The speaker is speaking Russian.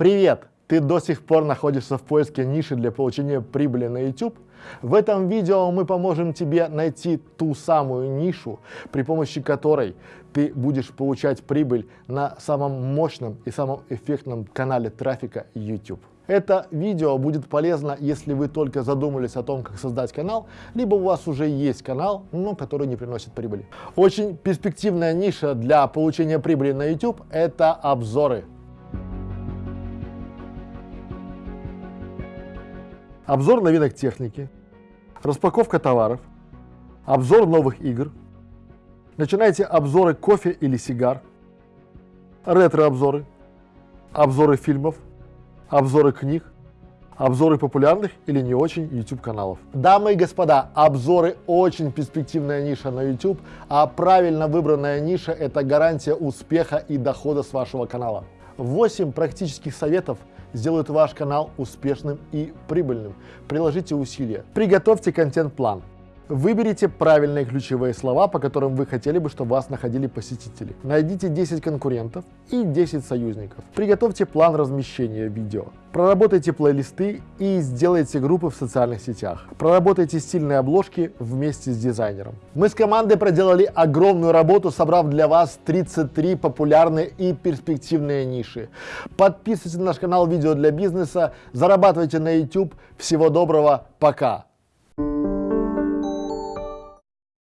Привет! Ты до сих пор находишься в поиске ниши для получения прибыли на YouTube? В этом видео мы поможем тебе найти ту самую нишу, при помощи которой ты будешь получать прибыль на самом мощном и самом эффектном канале трафика YouTube. Это видео будет полезно, если вы только задумались о том, как создать канал, либо у вас уже есть канал, но который не приносит прибыли. Очень перспективная ниша для получения прибыли на YouTube – это обзоры. Обзор новинок техники, распаковка товаров, обзор новых игр, начинайте обзоры кофе или сигар, ретро-обзоры, обзоры фильмов, обзоры книг, обзоры популярных или не очень YouTube каналов. Дамы и господа, обзоры очень перспективная ниша на YouTube, а правильно выбранная ниша – это гарантия успеха и дохода с вашего канала. 8 практических советов сделают ваш канал успешным и прибыльным. Приложите усилия. Приготовьте контент-план. Выберите правильные ключевые слова, по которым вы хотели бы, чтобы вас находили посетители. Найдите 10 конкурентов и 10 союзников. Приготовьте план размещения видео. Проработайте плейлисты и сделайте группы в социальных сетях. Проработайте стильные обложки вместе с дизайнером. Мы с командой проделали огромную работу, собрав для вас 33 популярные и перспективные ниши. Подписывайтесь на наш канал «Видео для бизнеса», зарабатывайте на YouTube. Всего доброго, пока!